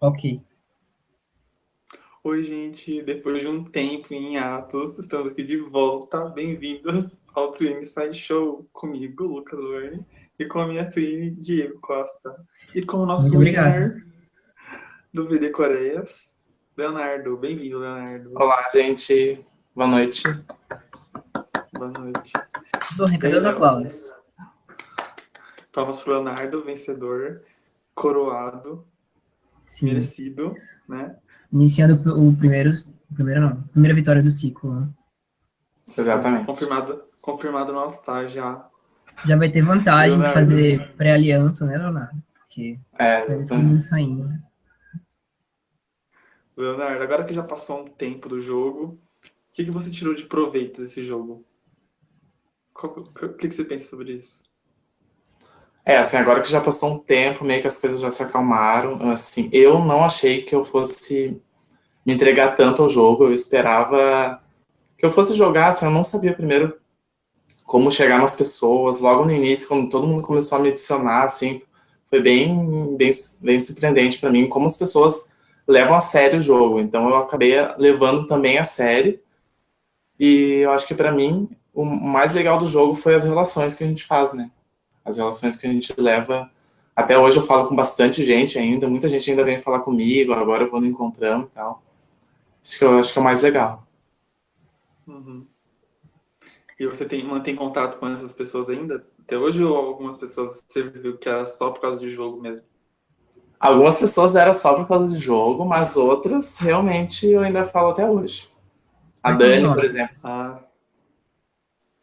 Ok. Oi, gente. Depois de um tempo em atos, estamos aqui de volta. Bem-vindos ao Twin Side Show. Comigo, Lucas Verne, e com a minha twin, Diego Costa. E com o nosso winner do VD Coreias, Leonardo. Bem-vindo, Leonardo. Olá, gente. Boa noite. Boa noite. Bom, cadê os aplausos? Palmas para o Leonardo, vencedor, coroado, Sim. merecido, né? Iniciando o primeiro, o primeiro não, primeira vitória do ciclo, né? Exatamente. Confirmado, confirmado no All-Star já. Já vai ter vantagem Leonardo. de fazer pré-aliança, né, Leonardo? Porque é, exatamente. Saindo. Né? Leonardo, agora que já passou um tempo do jogo, o que, que você tirou de proveito desse jogo? O que, que você pensa sobre isso? É, assim, agora que já passou um tempo, meio que as coisas já se acalmaram, assim, eu não achei que eu fosse me entregar tanto ao jogo, eu esperava que eu fosse jogar, assim, eu não sabia primeiro como chegar nas pessoas, logo no início, quando todo mundo começou a me adicionar, assim, foi bem, bem, bem surpreendente para mim, como as pessoas levam a sério o jogo, então eu acabei levando também a sério, e eu acho que para mim, o mais legal do jogo foi as relações que a gente faz, né, as relações que a gente leva. Até hoje eu falo com bastante gente ainda, muita gente ainda vem falar comigo, agora eu vou no encontrando e tal. Isso que eu acho que é o mais legal. Uhum. E você tem, mantém contato com essas pessoas ainda? Até hoje ou algumas pessoas você viu que era só por causa de jogo mesmo? Algumas pessoas era só por causa de jogo, mas outras realmente eu ainda falo até hoje. A Dani, por exemplo. Ah.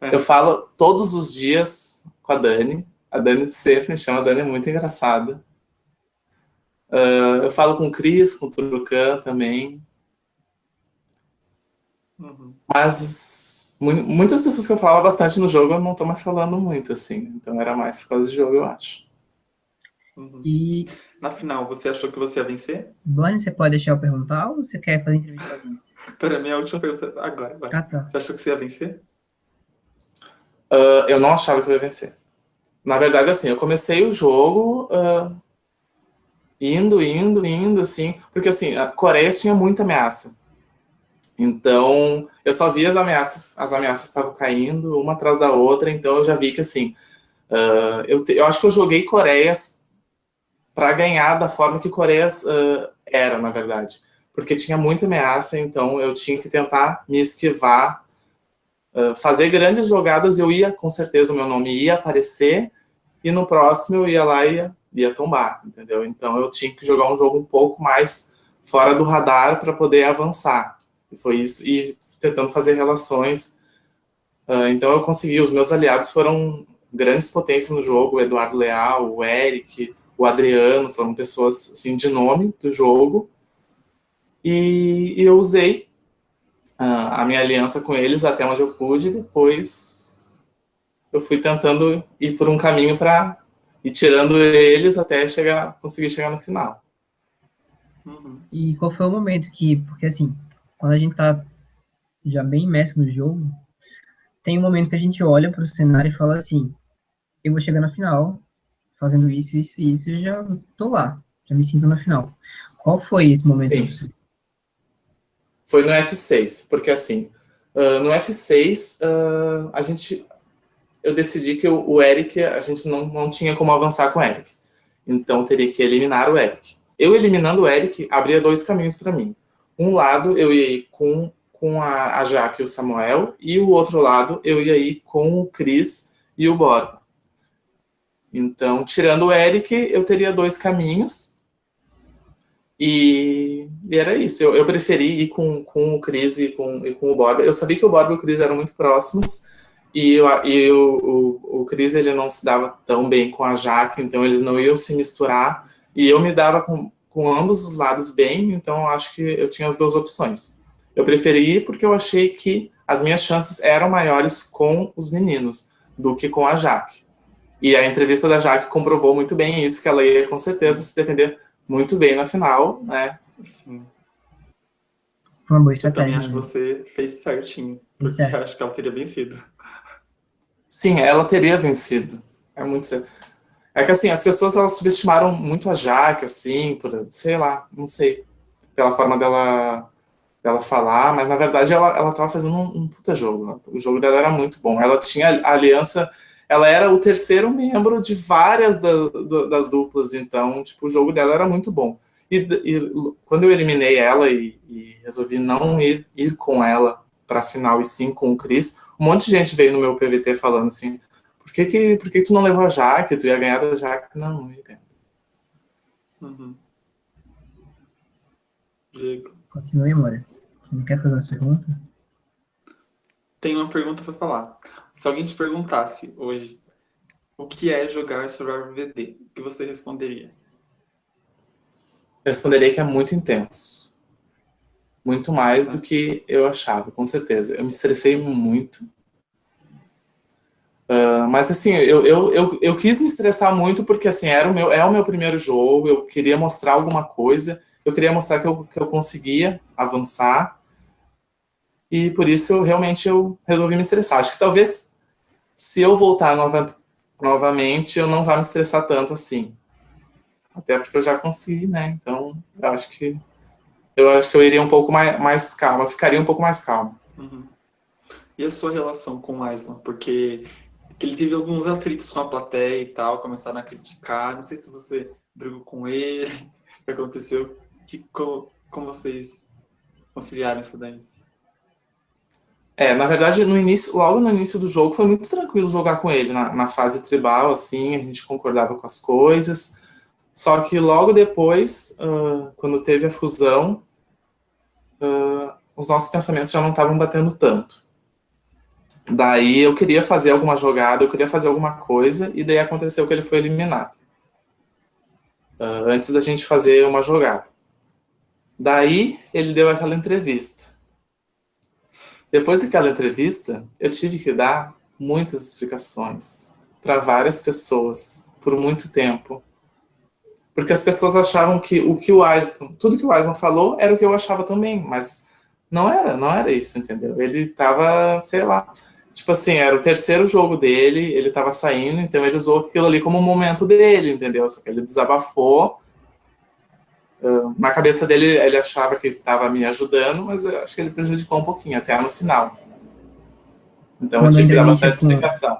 É. Eu falo todos os dias com a Dani. A Dani sempre me chama, a Dani é muito engraçada. Uh, eu falo com o Cris, com o Trucan também. Uhum. Mas muitas pessoas que eu falava bastante no jogo, eu não estou mais falando muito, assim. Então era mais por causa do jogo, eu acho. Uhum. E na final, você achou que você ia vencer? Bonnie, você pode deixar eu perguntar ou você quer fazer entrevista sozinho? Pera, minha última pergunta agora. Ah, tá. Você achou que você ia vencer? Uh, eu não achava que eu ia vencer. Na verdade, assim, eu comecei o jogo uh, indo, indo, indo, assim, porque assim, a Coreia tinha muita ameaça. Então, eu só vi as ameaças, as ameaças estavam caindo uma atrás da outra, então eu já vi que assim, uh, eu, te, eu acho que eu joguei Coreias para ganhar da forma que Coreias uh, era, na verdade. Porque tinha muita ameaça, então eu tinha que tentar me esquivar fazer grandes jogadas, eu ia, com certeza, o meu nome ia aparecer, e no próximo eu ia lá e ia, ia tombar, entendeu? Então eu tinha que jogar um jogo um pouco mais fora do radar para poder avançar. E foi isso, e tentando fazer relações. Uh, então eu consegui, os meus aliados foram grandes potências no jogo, o Eduardo Leal, o Eric, o Adriano, foram pessoas assim, de nome do jogo. E, e eu usei a minha aliança com eles até onde eu pude, depois eu fui tentando ir por um caminho para ir tirando eles até chegar, conseguir chegar no final. Uhum. E qual foi o momento que, porque assim, quando a gente tá já bem imerso no jogo, tem um momento que a gente olha para o cenário e fala assim, eu vou chegar na final, fazendo isso, isso e isso, e já tô lá, já me sinto na final. Qual foi esse momento? Sim foi no F6, porque assim, uh, no F6, uh, a gente, eu decidi que o, Eric, a gente não, não tinha como avançar com o Eric. Então, teria que eliminar o Eric. Eu eliminando o Eric, abria dois caminhos para mim. Um lado, eu ia ir com, com a, a Jaque e o Samuel, e o outro lado, eu ia ir com o Chris e o Borba. Então, tirando o Eric, eu teria dois caminhos, e, e, era isso, eu, eu, preferi ir com, com o Cris e com, e com o Borba. Eu sabia que o Borba e o Cris eram muito próximos, e, eu, e o, o, o Cris ele não se dava tão bem com a Jaque, então eles não iam se misturar, e eu me dava com, com ambos os lados bem, então acho que eu tinha as duas opções. Eu preferi ir porque eu achei que as minhas chances eram maiores com os meninos do que com a Jaque. E a entrevista da Jaque comprovou muito bem isso, que ela ia com certeza se defender muito bem na final, né? Sim. Uma boa estratégia. Eu também acho que você fez certinho, porque certo. acho que ela teria vencido. Sim, ela teria vencido. É muito certo. É que assim, as pessoas elas subestimaram muito a Jaque, assim, por, sei lá, não sei, pela forma dela, dela falar, mas na verdade ela, ela tava fazendo um, um puta jogo. O jogo dela era muito bom. Ela tinha a aliança, ela era o terceiro membro de várias da, da, das duplas, então, tipo, o jogo dela era muito bom. E, e quando eu eliminei ela e, e, resolvi não ir, ir com ela para a final e sim com o Chris, um monte de gente veio no meu PVT falando assim, que, que, por que tu não levou a Jaque? Tu ia ganhar da Jaque? Não, não ia ganhar. Uhum. Diego. Continue, Moura. Não quer fazer uma pergunta? Tem uma pergunta para falar. Se alguém te perguntasse hoje o que é jogar Survivor VD, o que você responderia? Eu responderia que é muito intenso. Muito mais do que eu achava, com certeza. Eu me estressei muito. Uh, mas assim, eu, eu, eu, eu, quis me estressar muito porque assim, era o meu, é o meu primeiro jogo, eu queria mostrar alguma coisa, eu queria mostrar que eu, que eu conseguia avançar, e por isso eu, realmente eu resolvi me estressar. Acho que talvez se eu voltar nova, novamente, eu não vá me estressar tanto assim. Até porque eu já consegui, né? Então, eu acho que eu acho que eu iria um pouco mais, mais calma, ficaria um pouco mais calmo. Uhum. E a sua relação com o Island? Porque que ele teve alguns atritos com a plateia e tal, começaram a criticar. Não sei se você brigou com ele, o que aconteceu, que, como, como vocês conciliaram isso daí? É, na verdade, no início, logo no início do jogo, foi muito tranquilo jogar com ele, na, na fase tribal, assim, a gente concordava com as coisas, só que logo depois, uh, quando teve a fusão, uh, os nossos pensamentos já não estavam batendo tanto. Daí eu queria fazer alguma jogada, eu queria fazer alguma coisa, e daí aconteceu que ele foi eliminado. Uh, antes da gente fazer uma jogada. Daí ele deu aquela entrevista. Depois daquela entrevista, eu tive que dar muitas explicações para várias pessoas, por muito tempo. Porque as pessoas achavam que o que o Eisner, tudo que o Eisner falou era o que eu achava também, mas não era, não era isso, entendeu? Ele estava, sei lá, tipo assim, era o terceiro jogo dele, ele tava saindo, então ele usou aquilo ali como um momento dele, entendeu? Só que ele desabafou. Uh, na cabeça dele, ele achava que estava me ajudando, mas eu acho que ele prejudicou um pouquinho, até no final. Então quando eu tive que dar bastante com, explicação.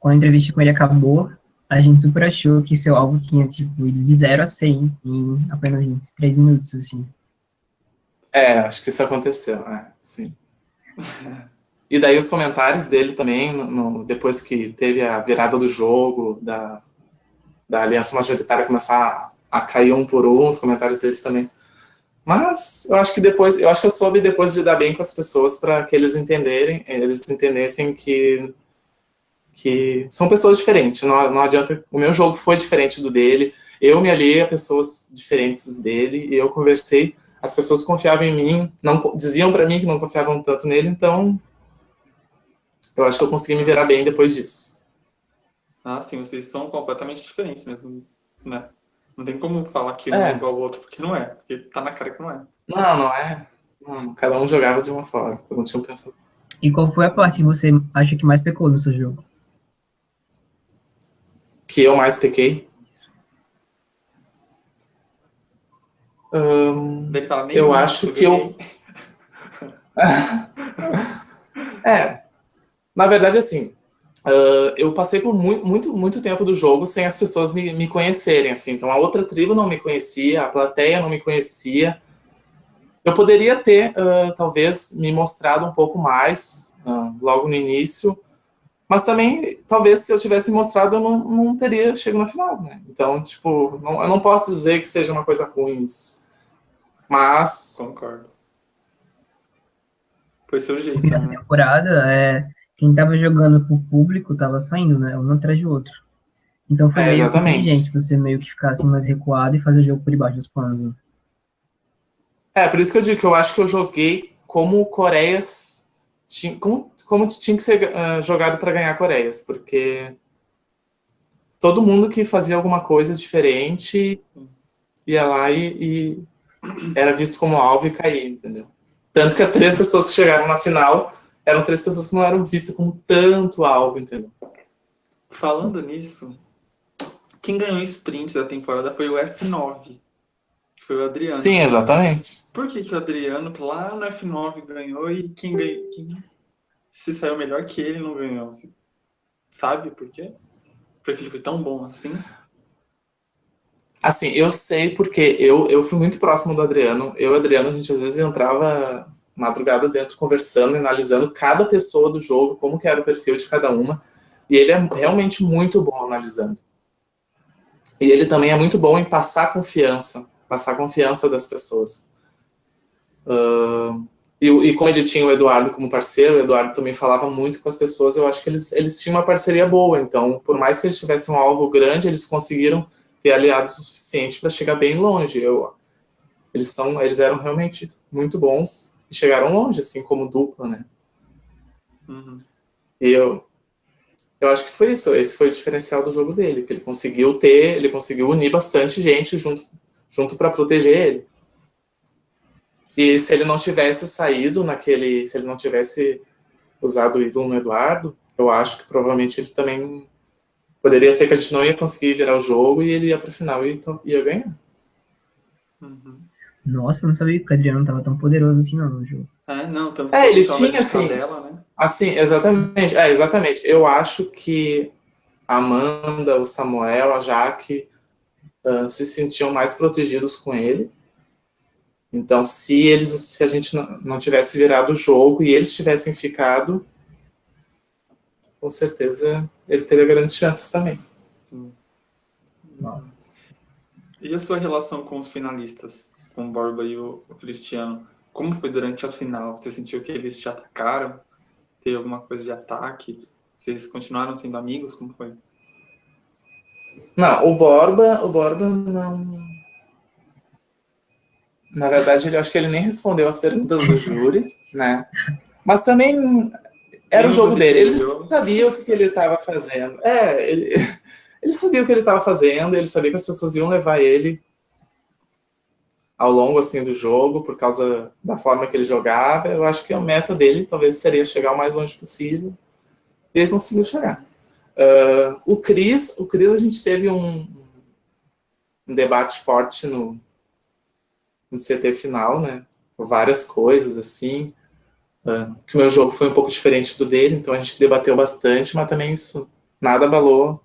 Quando a entrevista com ele acabou, a gente super achou que seu álbum tinha, tipo, de 0 a 100 em apenas 3 minutos, assim. É, acho que isso aconteceu, é, sim. E daí os comentários dele também, no, no, depois que teve a virada do jogo, da, da aliança majoritária começar a, a cair um por um, os comentários dele também. Mas eu acho que depois, eu acho que eu soube depois lidar bem com as pessoas para que eles entenderem, eles entendessem que que são pessoas diferentes. Não, não adianta. O meu jogo foi diferente do dele. Eu me aliei a pessoas diferentes dele e eu conversei. As pessoas confiavam em mim, não diziam para mim que não confiavam tanto nele, então eu acho que eu consegui me virar bem depois disso. Ah, sim, vocês são completamente diferentes mesmo, né? Não tem como falar que um é, é igual ao outro, porque não é. Porque tá na cara que não é. Não, não é. Não, cada um jogava de uma forma, cada um tinha um pensamento. E qual foi a parte que você acha que mais pecou no seu jogo? Que eu mais pequei? Eu acho que eu... é, na verdade, assim, uh, eu passei por muito, muito, muito tempo do jogo sem as pessoas me, me conhecerem, assim. Então, a outra tribo não me conhecia, a plateia não me conhecia. Eu poderia ter, uh, talvez, me mostrado um pouco mais uh, logo no início, mas também, talvez, se eu tivesse mostrado, eu não, não teria chegado na final, né? Então, tipo, não, eu não posso dizer que seja uma coisa ruim isso. Mas... Concordo. Foi seu jeito, né? temporada, é quem estava jogando pro público estava saindo, né? Um atrás do outro. Então foi é, meio inteligente você meio que ficar assim mais recuado e fazer o jogo por debaixo dos panos. Né? É, por isso que eu digo que eu acho que eu joguei como Coreias. Como, como tinha que ser uh, jogado para ganhar Coreias, porque todo mundo que fazia alguma coisa diferente ia lá e, e era visto como alvo e caía, entendeu? Tanto que as três pessoas que chegaram na final eram três pessoas que não eram vistas como tanto alvo, entendeu? Falando nisso, quem ganhou sprint da temporada foi o F9, que foi o Adriano. Sim, exatamente. Por que, que o Adriano, lá no F9, ganhou e quem ganhou, quem se saiu melhor que ele não ganhou? Você sabe por quê? Porque ele foi tão bom assim? Assim, eu sei porque eu, eu fui muito próximo do Adriano. Eu e o Adriano, a gente às vezes entrava madrugada dentro conversando, analisando cada pessoa do jogo, como que era o perfil de cada uma. E ele é realmente muito bom analisando. E ele também é muito bom em passar confiança, passar confiança das pessoas. Uh, e, e, como ele tinha o Eduardo como parceiro, o Eduardo também falava muito com as pessoas, eu acho que eles, eles tinham uma parceria boa. Então, por mais que eles tivessem um alvo grande, eles conseguiram ter aliados o suficiente para chegar bem longe. Eu, eles, são, eles eram realmente muito bons e chegaram longe, assim, como dupla, né? Uhum. E eu, eu acho que foi isso, esse foi o diferencial do jogo dele, que ele conseguiu ter, ele conseguiu unir bastante gente junto, junto para proteger ele. E se ele não tivesse saído naquele, se ele não tivesse usado o ídolo no Eduardo, eu acho que provavelmente ele também poderia ser que a gente não ia conseguir virar o jogo e ele ia para o final e ia ganhar. Uhum. Nossa, não sabia que o Adriano estava tão poderoso assim não, no jogo. É, não, tanto é, ele tinha assim, dela, né? assim, exatamente, é, exatamente. Eu acho que a Amanda, o Samuel, a Jaque uh, se sentiam mais protegidos com ele. Então, se eles, se a gente não, não tivesse virado o jogo e eles tivessem ficado, com certeza ele teria grandes chances também. Sim. E a sua relação com os finalistas, com o Borba e o, Cristiano? Como foi durante a final? Você sentiu que eles te atacaram? Teve alguma coisa de ataque? Vocês continuaram sendo amigos? Como foi? Não, o Borba, o Borba não. Na verdade, ele acho que ele nem respondeu as perguntas do júri, né? Mas também era o jogo dele. Ele sabia o que ele estava fazendo. É, ele, ele sabia o que ele estava fazendo, ele sabia que as pessoas iam levar ele ao longo assim do jogo por causa da forma que ele jogava. Eu acho que a meta dele talvez seria chegar o mais longe possível. E ele conseguiu chegar. Uh, o Cris, o Cris a gente teve um, um debate forte no, no CT final, né? Várias coisas assim. Uh, que o meu jogo foi um pouco diferente do dele, então a gente debateu bastante, mas também isso nada abalou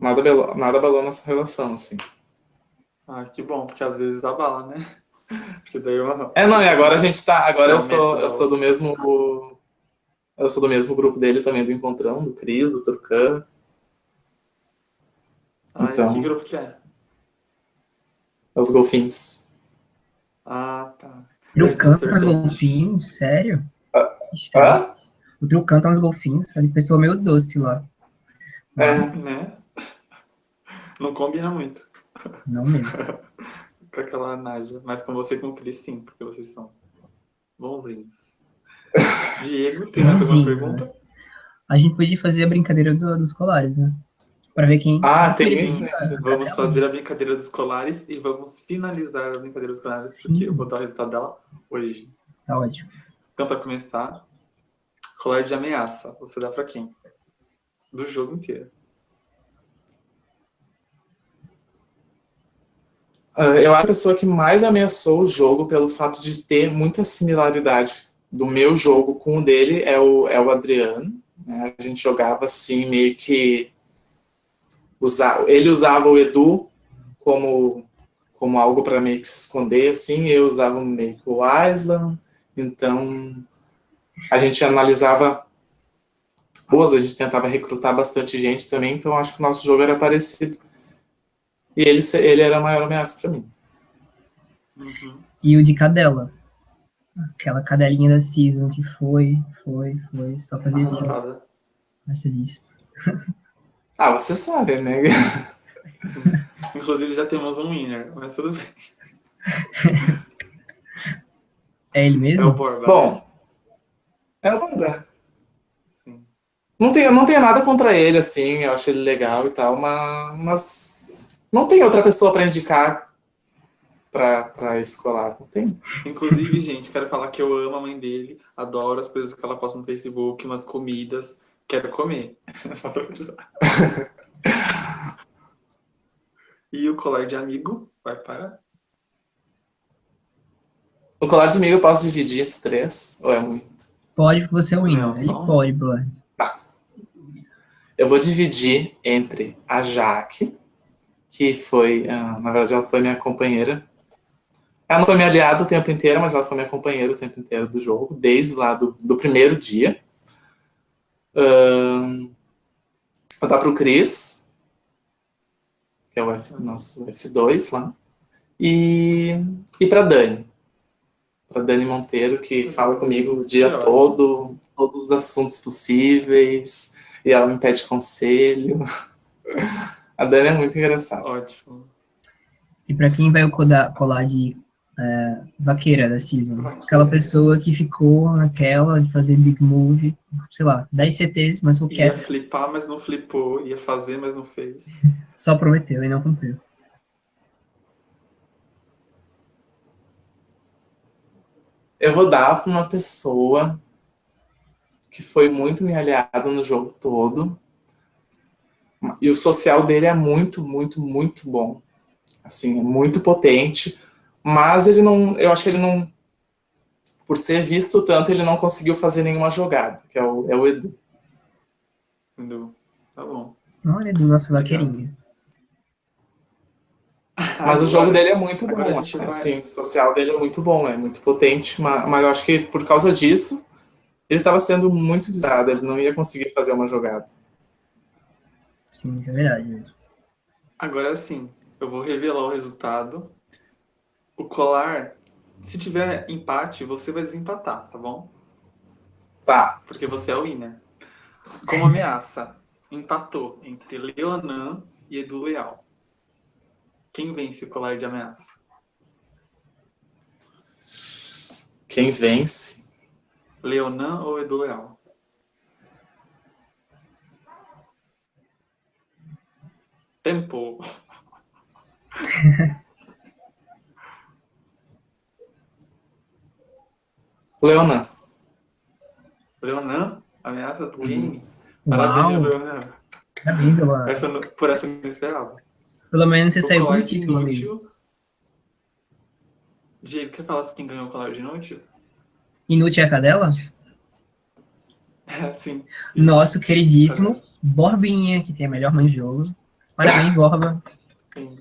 nada abalou, nada abalou nossa relação, assim. Ah, que bom, porque às vezes abala, né? uma... É, não, e agora a gente tá, agora eu sou, eu sou do mesmo eu sou do mesmo grupo dele também, do Encontrão, do Cris, do Turcan. Ah, então, que grupo que é? É os Golfinhos. Ah, tá. Trucão tá nos golfinhos, sério? Ah? O Trucão tá nos golfinhos, ele pessoa meio doce lá. É, né? Não combina muito. Não mesmo. com aquela Naja. Mas com você e com o Cris, sim, porque vocês são bonzinhos. Diego, tem mais alguma pergunta? Né? A gente podia fazer a brincadeira do, dos colares, né? Para ver quem. Ah, tem isso. Vamos fazer a brincadeira dos colares e vamos finalizar a brincadeira dos colares, Sim. porque eu vou dar o resultado dela hoje. Tá ótimo. Então, para começar, colar de ameaça. Você dá para quem? Do jogo inteiro. Uh, eu acho a pessoa que mais ameaçou o jogo pelo fato de ter muita similaridade do meu jogo com o dele é o, é o Adriano. Né? A gente jogava assim, meio que usar, ele usava o Edu como, como algo para meio que se esconder, assim, eu usava meio que o Island, então a gente analisava boas, a gente tentava recrutar bastante gente também, então acho que o nosso jogo era parecido. E ele, ele era a maior ameaça para mim. Uhum. E o de cadela? Aquela cadelinha da season que foi, foi, foi, só fazia assim. Acho disso. Ah, você sabe, né? Inclusive já temos um winner, mas tudo bem. É ele mesmo? É o Borba. Bom, é o Borba. Sim. Não tenho, não tenho nada contra ele, assim, eu acho ele legal e tal, mas, mas não tem outra pessoa para indicar para escolar, não tem? Inclusive, gente, quero falar que eu amo a mãe dele, adoro as coisas que ela posta no Facebook, umas comidas, Quero comer. Só pra E o colar de amigo vai para? O colar de amigo eu posso dividir entre três? Ou é muito? Pode, você é o Ele pode, Blood. Tá. Eu vou dividir entre a Jaque, que foi, ah, na verdade, ela foi minha companheira. Ela não foi minha aliada o tempo inteiro, mas ela foi minha companheira o tempo inteiro do jogo, desde lá do, do primeiro dia. Uh, vou dar para o Cris, que é o F, nosso F2 lá. E, e para Dani. Para Dani Monteiro, que fala comigo o dia todo, todos os assuntos possíveis, e ela me pede conselho. A Dani é muito engraçada. Ótimo. E para quem vai colar de é, vaqueira da season? Aquela pessoa que ficou naquela de fazer big move, sei lá, 10 CTs, mas o Ia flipar, mas não flipou. Ia fazer, mas não fez. Só prometeu e não cumpriu. Eu vou dar para uma pessoa que foi muito minha aliada no jogo todo. E o social dele é muito, muito, muito bom. Assim, é muito potente. Mas ele não, eu acho que ele não, por ser visto tanto, ele não conseguiu fazer nenhuma jogada, que é o, é o Edu. Edu, tá bom. Olha, Edu, nossa vaqueirinha. Mas o jogo dele é muito bom, assim, o social dele é muito bom, é muito potente, mas, mas eu acho que por causa disso, ele estava sendo muito visado, ele não ia conseguir fazer uma jogada. Sim, isso é verdade mesmo. Agora sim, eu vou revelar o resultado. O colar, se tiver empate, você vai desempatar, tá bom? Tá. Porque você é o winner. Como ameaça, empatou entre Leonan e Edu Leal. Quem vence o colar de ameaça? Quem vence? Leonan ou Edu Leal? Tempo. Leonan. Leonan? Ameaça do game? Parabéns, Leonan. Parabéns, Leonan. Essa, por essa eu não esperava. Pelo menos você o saiu com o título, inútil. amigo. Diego, quer falar quem ganhou o colar de inútil? Inútil é a cadela? É, sim. Nosso queridíssimo Borbinha, que tem a melhor mãe de jogo. Parabéns, Borba. Sim.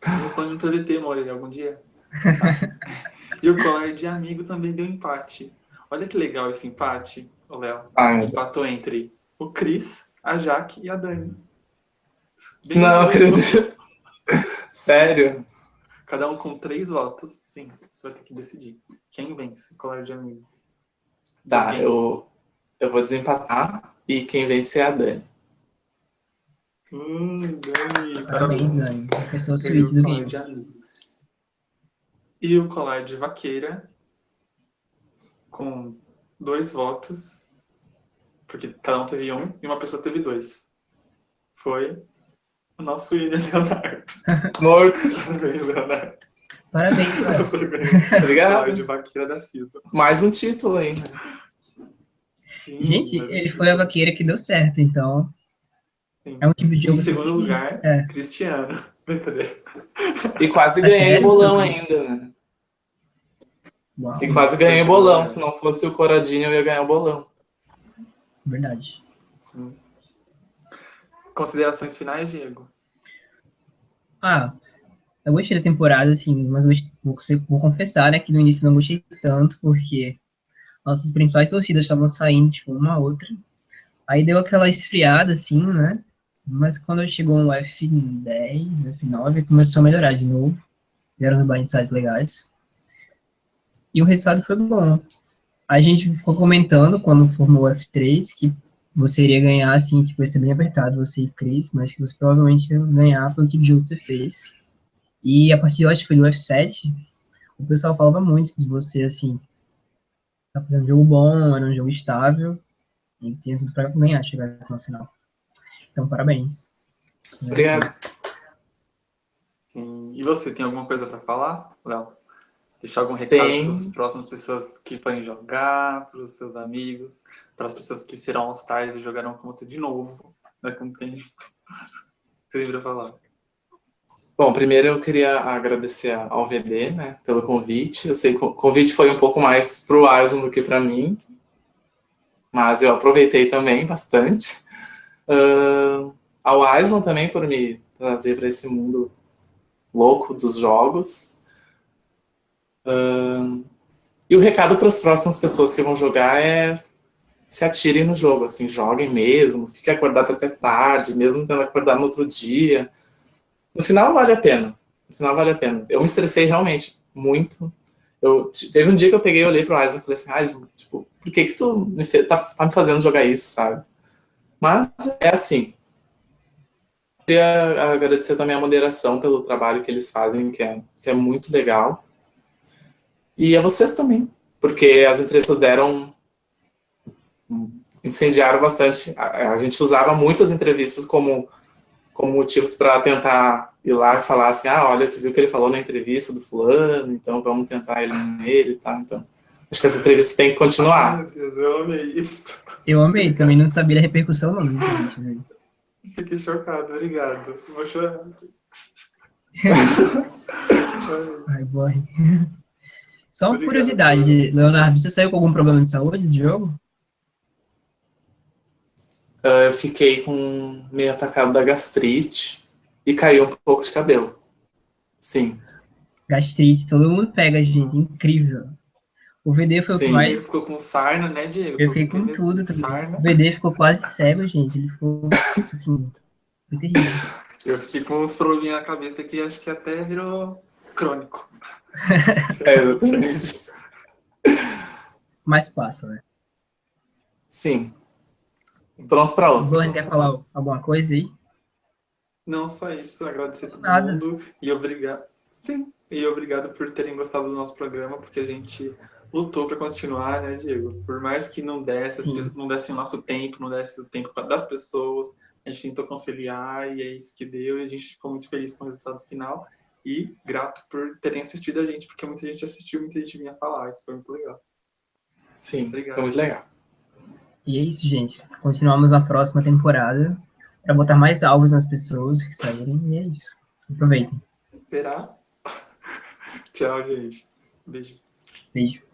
Responde no PVT, Moreira, algum dia. e o colar de amigo também deu empate. Olha que legal esse empate, o Léo. Empatou entre o Cris, a Jaque e a Dani. Bem não acredito. Sério? Cada um com três votos. Sim, você vai ter que decidir. Quem vence? É de amigo? Tá, eu, eu vou desempatar e quem vence é a Dani. Hum, Dani. Parabéns, Dani. Pessoa suíte do game. E o colar de vaqueira com dois votos, porque cada um teve um e uma pessoa teve dois. Foi o nosso William Leonardo. Parabéns, Leonardo. Parabéns. Obrigado. De vaqueira da Cisa. Mais um título ainda. Sim, Gente, ele foi a vaqueira que deu certo, então. Sim. É um tipo de jogo. Em segundo lugar, é. Cristiano. E quase ganhei o bolão ainda, né? Uau. E quase ganhei o bolão. Se não fosse o Coradinho, eu ia ganhar o bolão. Verdade. Sim. Considerações finais, Diego? Ah, eu gostei da temporada, assim, mas vou, vou confessar, né, que no início não gostei tanto, porque nossas principais torcidas estavam saindo, tipo, uma a outra. Aí deu aquela esfriada, assim, né? Mas quando chegou no F10, F9, começou a melhorar de novo. Vieram os blindsides legais. E o resultado foi bom. A gente ficou comentando, quando formou o F3, que você iria ganhar, assim, tipo, ia ser bem apertado, você e Cris, mas que você provavelmente ia ganhar pelo tipo de jogo que você fez. E a partir, eu acho que foi do F7, o pessoal falava muito de você, assim, tá fazendo um jogo bom, era um jogo estável, e tinha tudo para ganhar, chegar assim no final. Então, parabéns. Obrigado. Sim. E você, tem alguma coisa para falar, Léo? Deixar algum recado para as próximas pessoas que forem jogar, para os seus amigos, para as pessoas que serão All-Stars e jogarão com você de novo. daqui a um tempo. Você lembra falar? Bom, primeiro eu queria agradecer ao VD, né, pelo convite. Eu sei que o convite foi um pouco mais para o Arson do que para mim, mas eu aproveitei também bastante. Uh, ao Aislan também por me trazer para esse mundo louco dos jogos. E o recado para as próximas pessoas que vão jogar é se atirem no jogo, assim, joguem mesmo, fiquem acordados até tarde, mesmo tendo acordar no outro dia. No final vale a pena. No final vale a pena. Eu me estressei realmente muito. Eu, teve um dia que eu peguei, olhei pro Isaac e falei assim, ah, tipo, por que que tu me fez, tá, tá me fazendo jogar isso, sabe? Mas é assim. Queria agradecer também a moderação pelo trabalho que eles fazem, que é, que é muito legal. E a vocês também, porque as entrevistas deram incendiaram bastante. A, a gente usava muitas entrevistas como, como motivos para tentar ir lá e falar assim, ah, olha, tu viu o que ele falou na entrevista do fulano, então vamos tentar ele nele, tá? Então, acho que as entrevistas têm que continuar. Meu Deus, eu amei isso. Eu amei, também não sabia a repercussão não? Fiquei chocado, obrigado. Vou chorar. Ai, boy. Só uma obrigado, curiosidade, Leonardo, você saiu com algum problema de saúde de jogo? uh, eu fiquei com meio atacado da gastrite e caiu um pouco de cabelo. Sim. Gastrite, todo mundo pega, gente, incrível. O VD foi Sim. o que mais. Ele ficou com sarna, né, Diego? Eu fiquei com tudo também. O VD ficou quase cego, gente. Ele ficou assim. Foi terrível. Eu fiquei com uns probleminhas na cabeça que acho que até virou crônico. é, exatamente. Mas passa, né? Sim. Pronto para outro. Você quer falar alguma coisa aí? Não, só isso. Agradecer a todo Nada. mundo e obrigado. Sim, e obrigado por terem gostado do nosso programa, porque a gente lutou para continuar, né, Diego? Por mais que não desse, não desse o nosso tempo, não desse o tempo das pessoas, a gente tentou conciliar e é isso que deu. E a gente ficou muito feliz com o resultado final e grato por terem assistido a gente, porque muita gente assistiu, muita gente vinha falar. Isso foi muito legal. Sim, Obrigado. foi muito legal. E é isso, gente. Continuamos na próxima temporada para botar mais alvos nas pessoas que saírem. E é isso. Aproveitem. Será? Tchau, gente. Beijo. Beijo.